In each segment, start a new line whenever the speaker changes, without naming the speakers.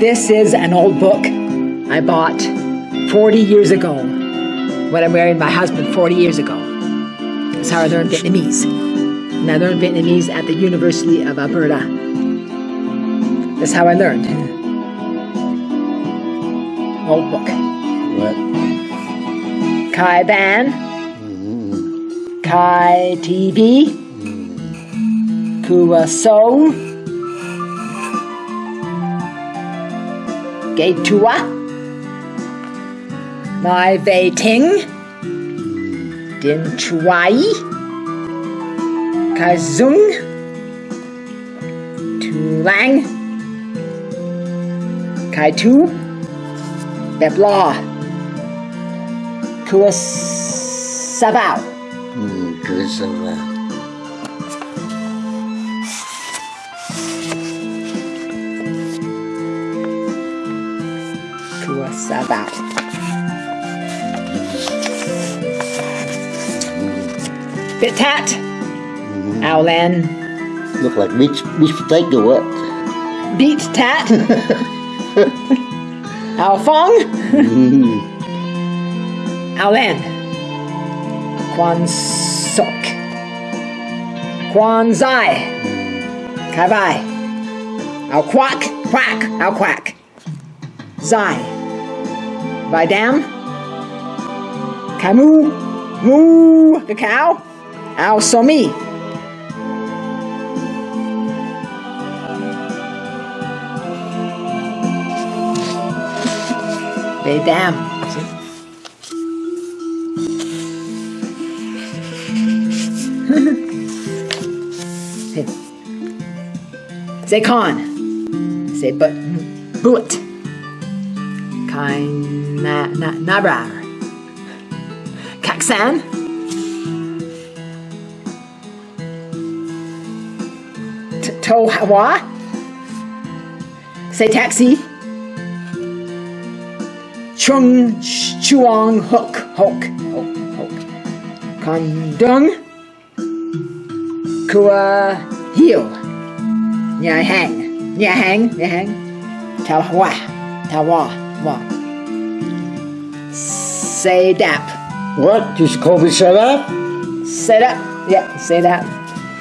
This is an old book I bought 40 years ago when I married my husband 40 years ago. That's how I learned Vietnamese. And I learned Vietnamese at the University of Alberta. That's how I learned. Old book.
What?
Kai Ban, mm-hmm. Kai TV, mm-hmm. Kua So, Gay Tua, Mai Vei Ting, Din Chuai, Kai Zung, Tu Lang, Kai Tu, Bep Law, Kua Savao.
Ừ, hmm, sao vào
Kua Savao. Bit Tat, Owlan,
Look like beach, beach potato what?
Beat Tat, Ao Fong, Owlan, Quan Sok, Quan Zai, Kai Vai, Ao Quack, Quack, Ao Quack, Zai, Vai Dam, Kai Moo, the cow, Ao Somi. See? Say con. Say but boot. Kind na na. Kaksan. T- Say taxi. Chung chuang hook hook hook hook. Condung. Kua heel. Nhà hàng. Nhà hàng. Nhà hàng. Tao hoa. Tao wa. Wa. Say dap.
What? Call me shut up?
Say that. Yeah, say that.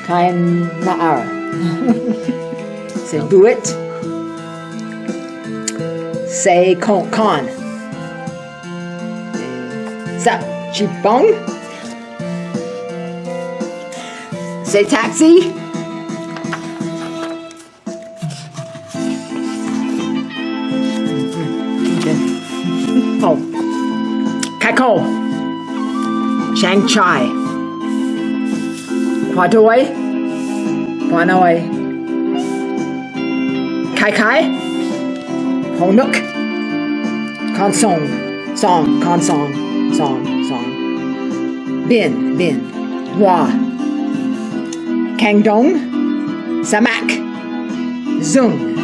Kind na hour. say do it. Say con con. Sup, chipong. Say taxi. Chang Chai. Hoa nồi. Kai Kai. Nức. Con song. Song. Con song. Song. Bin. Bin. Hoa. Kang Dong. Samak. Zung.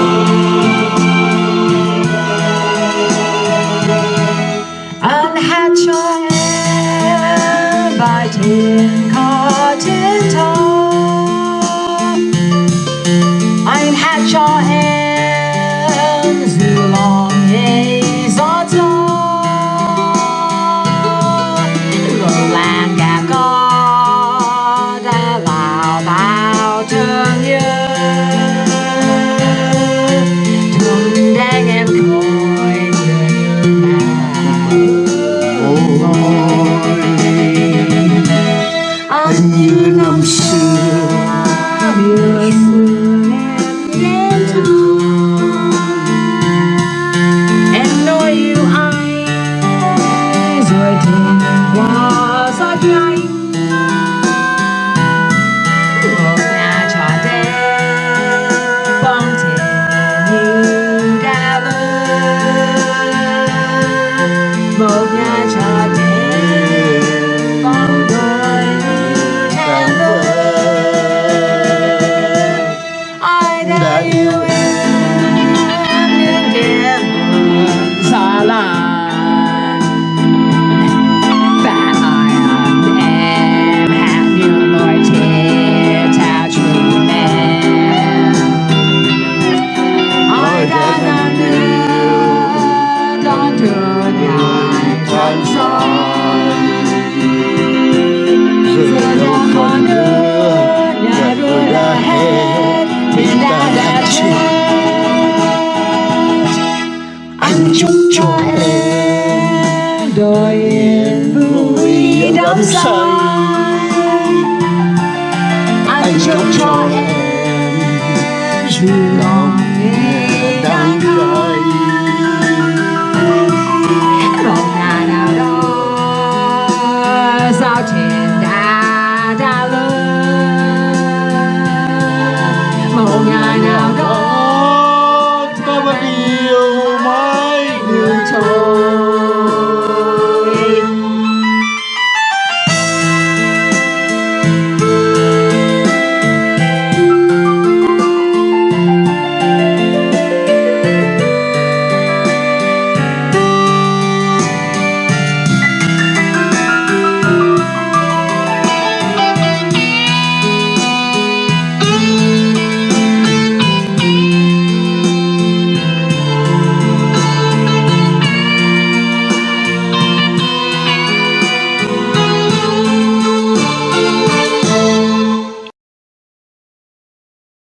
Anh hòa ra
nhanh